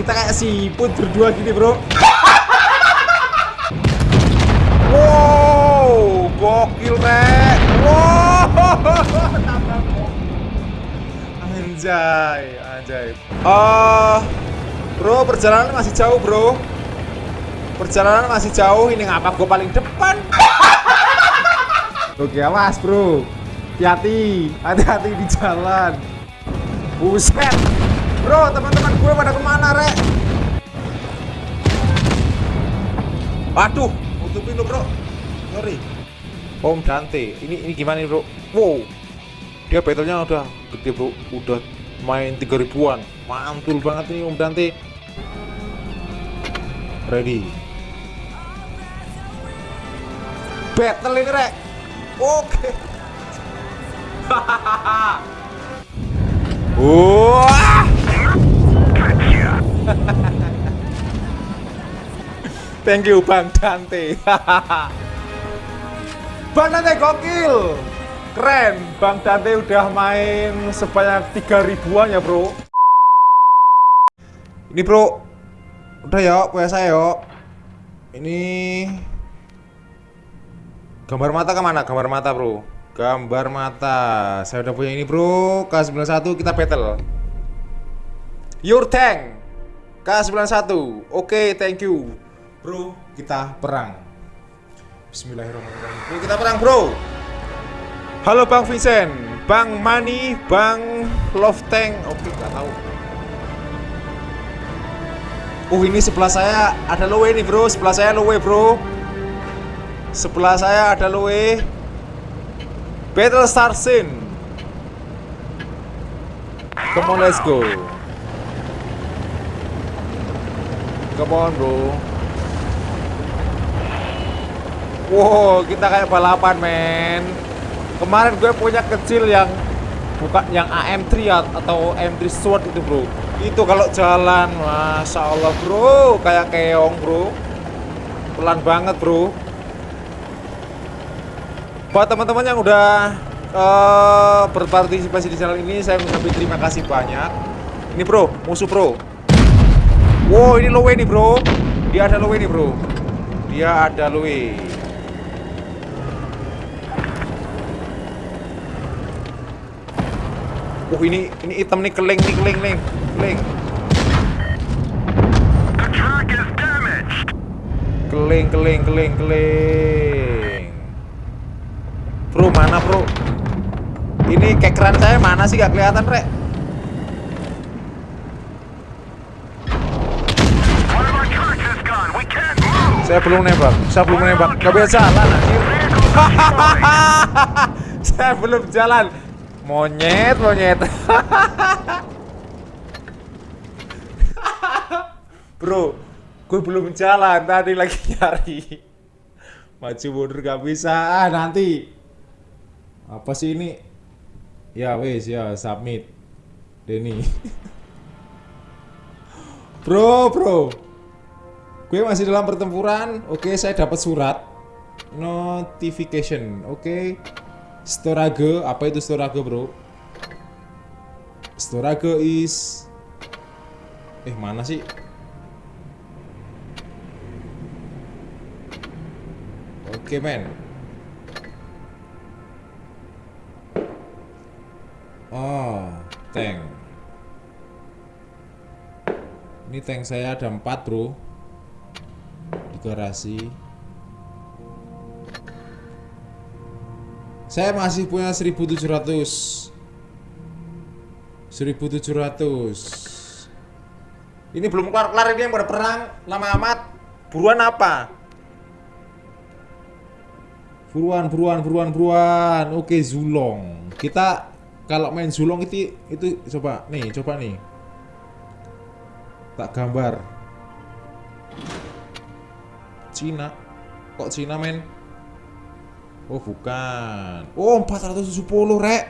Kita kayak siput berdua gini bro. Wow Gokil rek Wow. Anjay Anjay. Oh Bro perjalanan masih jauh bro. Perjalanan masih jauh Ini ngapa gue paling depan? Oke awas bro. Hati-hati Hati-hati di jalan. Buset Bro teman-teman gue pada ke mana rek? Waduh Tutupin lo bro. Sorry. Om Dante Ini ini gimana bro? Wow. Dia battlenya udah gede bro. Udah main 3 ribuan. Mantul banget nih Om Dante. Ready. Battle ini rek. Oke. Wah Thank you Bang Dante. Bang Dante gokil. Keren. Bang Dante udah main sebanyak 3 ribuan ya bro. Ini bro. Udah ya punya saya yuk Ini Gambar mata ke mana? Gambar mata bro. Gambar mata. Saya udah punya ini bro. K91 kita battle. Your tank K91. Oke thank you. Bro kita perang. Bismillahirrahmanirrahim. Bro kita perang bro. Halo Bang Vincent. Bang Mani Bang Love Tank Oke gak tahu. Oh ini sebelah saya ada lowe nih bro. Sebelah saya lowe bro. Sebelah saya ada lowe Battle Star Scene Come on let's go Come on bro. Wow kita kayak balapan men. Kemarin gue punya kecil yang Bukan yang AM3 atau M3 Sword itu bro. Itu kalau jalan Masya Allah bro. Kayak keong bro. Pelan banget bro. Buat teman-teman yang udah uh, berpartisipasi di channel ini Saya mengucapkan terima kasih banyak. Ini bro, musuh bro Wow ini lowe nih bro. Dia ada lowe nih bro. Dia ada lowe Oh ini ini hitam nih keling nih keling nih keling. Keling keling keling keling. Bro mana bro? Ini kekeran saya mana sih? Gak kelihatan rek Saya belum nembak Saya belum nembak. Gak bisa jalan anjir Saya belum jalan. Monyet monyet. Bro Gue belum jalan Tadi lagi nyari. Maju mundur gak bisa. Ah, Nanti. Apa sih ini? Ya wes ya submit. Denny Bro bro Gue masih dalam pertempuran. Oke saya dapat surat. Notification. Oke. Storage Apa itu storage bro? Storage is Eh mana sih? Oke men. Oh Tank. Ini tank saya ada 4 bro Garasi Saya masih punya 1700 1700 Ini belum kelar-kelar ini yang pada perang Lama amat. Buruan apa? Buruan, buruan, buruan, buruan. Oke Zulong. Kita kalau main Zulong itu itu coba nih, coba nih. Tak gambar Cina. Kok Cina men? Oh bukan. Oh 470 rek.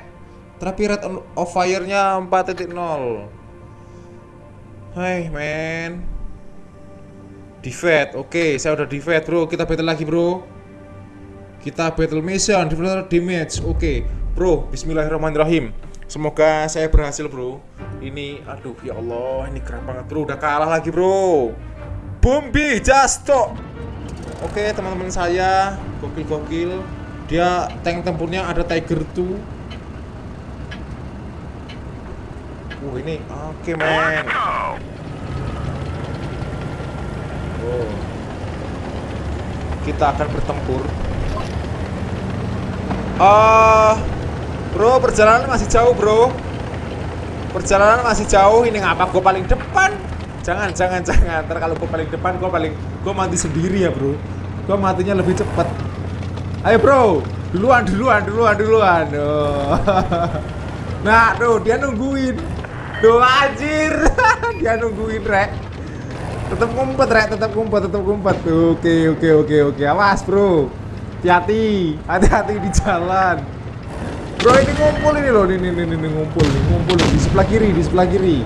Tapi rate of fire-nya 4.0 Hai men. Defeat. Oke saya udah defeat bro. Kita battle lagi bro. Kita battle mission Defeat damage. Oke Bro. Bismillahirrahmanirrahim. Semoga saya berhasil bro. Ini aduh ya Allah. Ini keren banget bro. Udah kalah lagi bro. Bombi Justo Oke teman-teman saya Gokil-gokil Dia tank tempurnya ada Tiger 2 Uh ini oke men Oh Kita akan bertempur Ah uh, Bro, perjalanan masih jauh, bro. Perjalanan masih jauh. Ini ngapa gue paling depan? Jangan, jangan, jangan. Ntar kalau gue paling depan, gue paling gue mati sendiri ya, bro. Gue matinya lebih cepat. Ayo, bro. Duluan, duluan, duluan, duluan. Oh. Nah, tuh dia nungguin. Tuh anjir. dia nungguin, Rek. Tetap ngumpet, Rek. Tetap ngumpet, tetap ngumpet. Tuh, oke, oke, oke, oke. Awas, bro. Hati-hati. Hati-hati di jalan. Bro ini ngumpul ini loh, ini ini ini ngumpul, ngumpul di sebelah kiri, di sebelah kiri.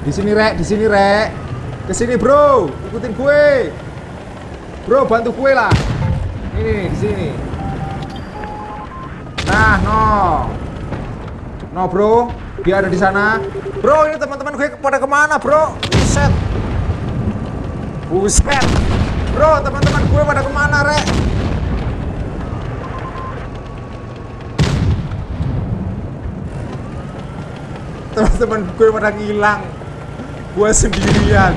Di sini rek, di sini rek. Ke sini bro, ikutin gue. Bro bantu gue lah. Ini di sini. Nah, no. No bro, dia ada di sana. Bro ini teman-teman gue pada ke mana bro? Buset. Buset. Bro teman-teman gue pada ke mana rek? teman-teman gue pada ngilang gue sendirian.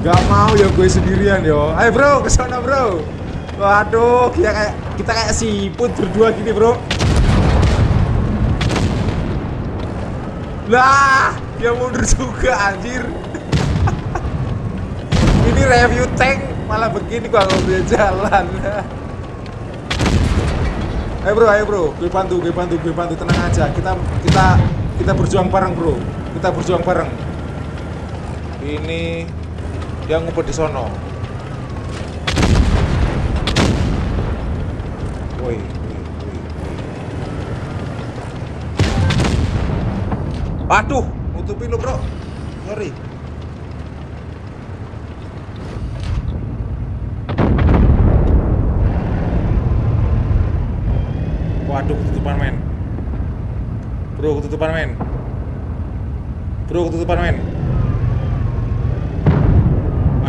Gak mau ya gue sendirian yo. Ayo bro ke sana bro. Waduh kita kayak kita kayak siput berdua gini bro. Lah dia mundur juga anjir. Ini review tank malah begini gua bisa jalan. Ayo bro ayo bro. Gue bantu gue bantu gue bantu. Tenang aja. Kita kita kita berjuang bareng bro. Kita berjuang bareng ini dia ngumpet di sono woi Waduh, nutupin lo bro. Sorry. Waduh, ketutupan men. Bro, ketutupan men. Bro, ketutupan men.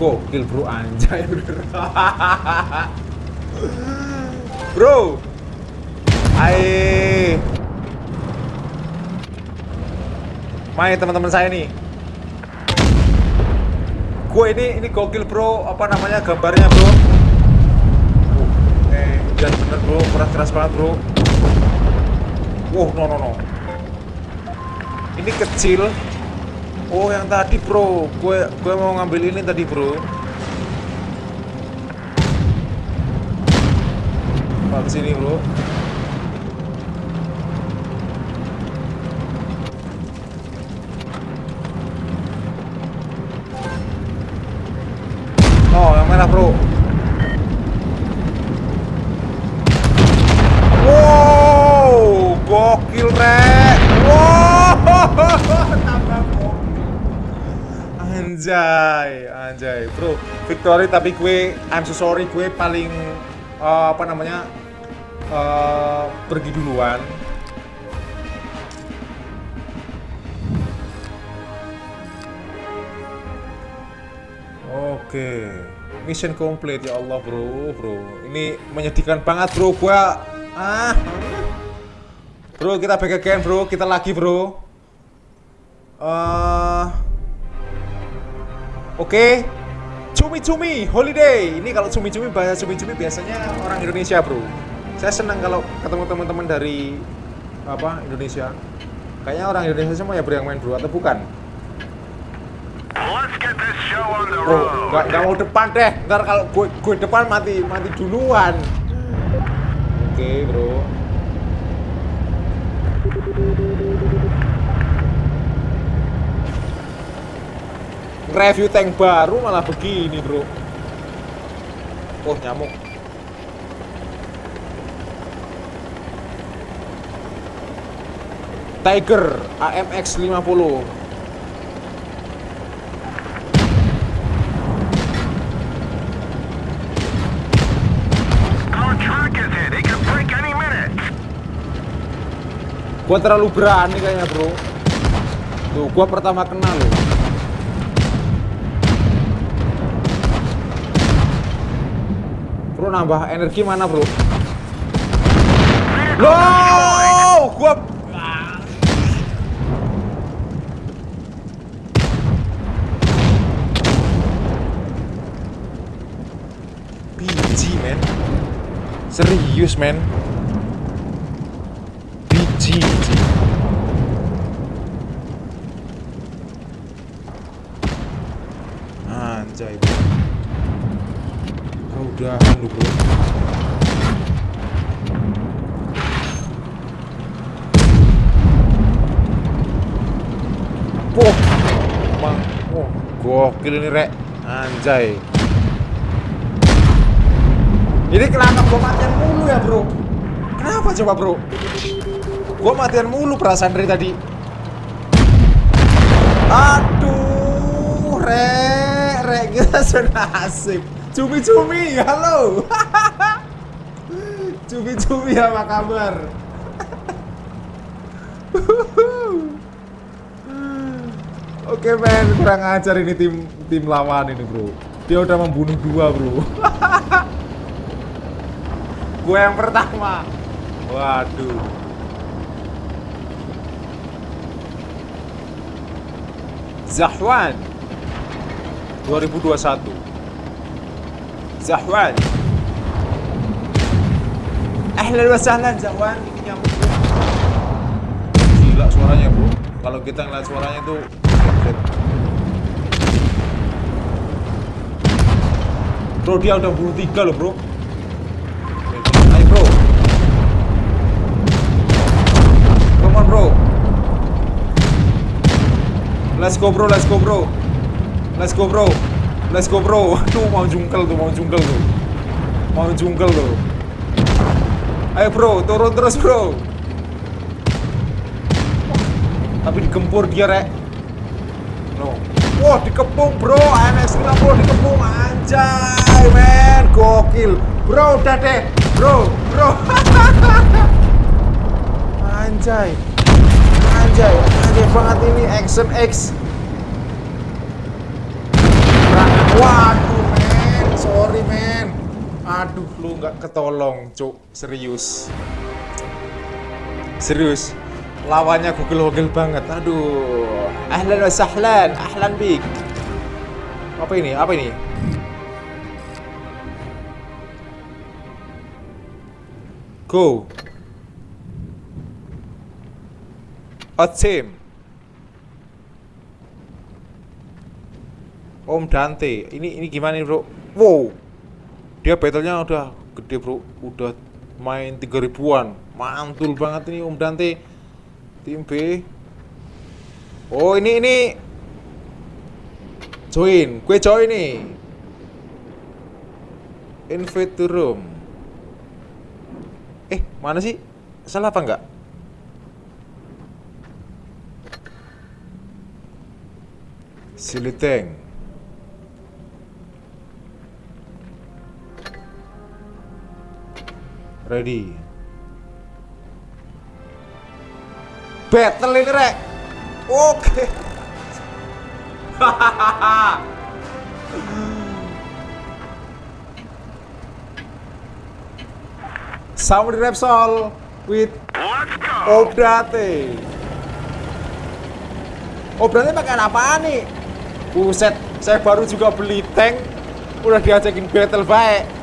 Gokil bro. Anjay Bro. Hai Main teman-teman saya nih. Gue ini ini gokil bro. Apa namanya gambarnya bro? Eh jangan bener bro. Keras-keras banget bro. Wow no no no. Ini kecil Oh yang tadi bro, gue gue mau ngambil ini tadi bro. Pak sini bro. Oh yang merah bro. Wow, gokil rek. Anjay, anjay, bro. Victory tapi gue, I'm so sorry, gue paling uh, apa namanya uh, pergi duluan. Oke, mission complete ya Allah bro, bro. Ini menyedihkan banget bro, gue ah. Bro, kita back again bro, kita lagi bro. Uh, Oke. Cumi-cumi holiday. Ini kalau cumi-cumi bahasa cumi-cumi biasanya orang Indonesia, Bro. Saya senang kalau ketemu teman-teman dari apa? Indonesia. Kayaknya orang Indonesia semua ya bro yang main bro atau bukan? Bro, nggak nggak mau depan deh. Ntar kalau gue gue depan mati mati duluan. Oke okay, bro. Review tank baru malah begini bro. Oh nyamuk. Tiger AMX 50 Gua terlalu berani kayaknya bro Tuh gua pertama kenal loh Bro nambah energi mana bro? Loh Gua Biji men. Serius men. Anjay bro udahan lu bro Wah, bang, oh, gokil ini rek, anjay. Ini kenapa gua matian mulu ya bro? Kenapa coba bro? Gua matian mulu perasaan dari tadi. Aduh, rek rek kita sudah asik cumi-cumi halo. Cumi-cumi apa kabar? Oke men, kurang ajar ini tim tim lawan ini bro. Dia udah membunuh dua bro. Gue yang pertama. Waduh. Zahwan. 2021 Zahwan. Ahlan wa sahlan Zahwan. Ini nyamuk Gila suaranya bro Kalau kita ngeliat suaranya tuh Bro dia udah bunuh tiga loh bro. Ayo bro. Come on bro. Let's go bro, let's go bro. Let's go bro Let's go bro. Tuh mau jungkel tuh, mau jungkel tuh. Mau jungkel tuh. Ayo bro, turun terus bro. Tapi dikempur dia rek. No. Wah dikepung bro. AMX 90 dikepung. Anjay men. Gokil. Bro udah deh. Bro Bro. Anjay. Anjay. Anjay banget ini. Action X Waduh men, sorry men. Aduh lu nggak ketolong, cuk. Serius. Serius. Lawannya gugel-gugel banget. Aduh. Ahlan wa sahlan, ahlan bik. Apa ini? Apa ini? Go. A team. Om Dante. Ini ini gimana nih, Bro? Wow. Dia battlenya udah gede, Bro. Udah main 3 ribuan. Mantul banget ini Om Dante. Tim B. Oh, ini ini join. Gue join nih. Invite to room. Eh, mana sih? Salah apa enggak? Siliteng. Ready. Battle ini rek. Oke. Sama di Repsol with Obrate. Obrate pakai apa nih? Buset, saya baru juga beli tank, udah diajakin battle baik.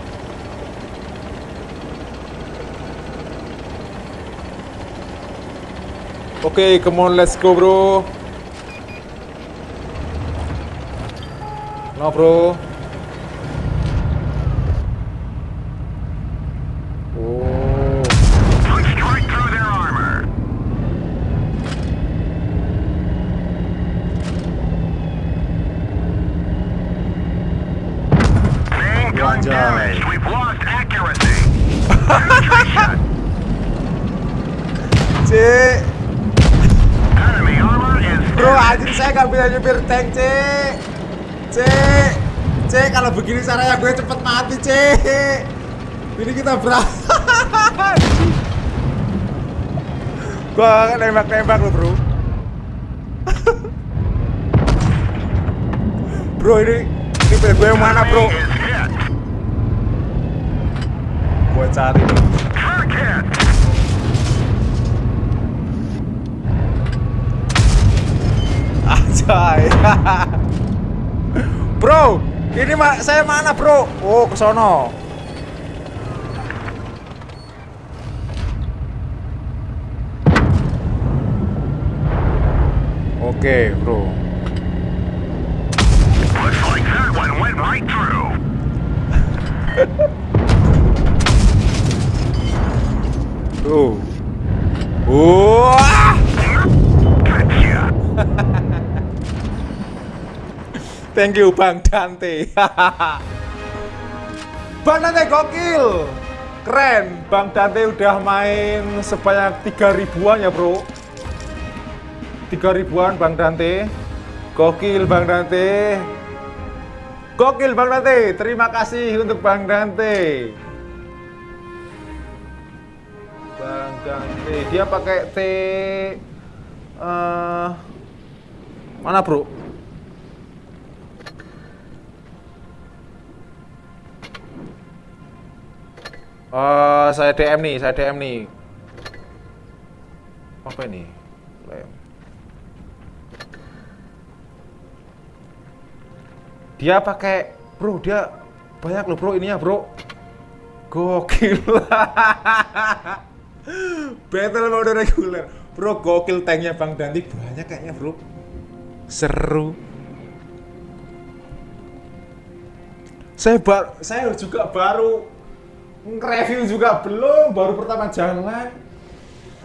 Oke, come on, let's go, bro. No, bro. Oh, right through their armor. Main gun Roger. damaged. We've lost accuracy. Penetration. Bro, anjir saya nggak bisa nyupir tank, Cik. Cik. Cik, kalau begini caranya gue cepet mati, Cik. Ini kita berangkat. Gua kan nembak-nembak lo, Bro. bro, ini ini gue yang mana, Bro? Gue cari nih. Anjay. bro, ini ma saya mana, Bro? Oh, ke sono. Oke, Bro. Looks Thank you Bang Dante. Bang Dante gokil. Keren. Bang Dante udah main sebanyak 3 ribuan ya, Bro. 3 ribuan Bang Dante. Gokil Bang Dante. Gokil Bang Dante. Terima kasih untuk Bang Dante. Bang Dante, dia pakai T eh mana, Bro? Eh, saya DM nih, saya DM nih. Apa ini? Lem. Dia pakai, bro, dia banyak loh bro ininya bro. Gokil. Battle mode reguler. Bro, gokil tanknya Bang Danti banyak kayaknya bro. Seru. Saya bar, saya juga baru nge-review juga belum, baru pertama jalan.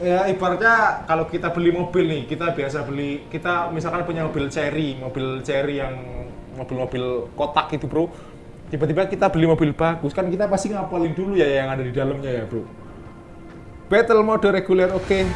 Ya ibaratnya kalau kita beli mobil nih, kita biasa beli, kita misalkan punya mobil cherry, mobil cherry yang mobil-mobil kotak itu bro. Tiba-tiba kita beli mobil bagus, kan kita pasti ngapalin dulu ya yang ada di dalamnya ya bro. Battle mode reguler oke.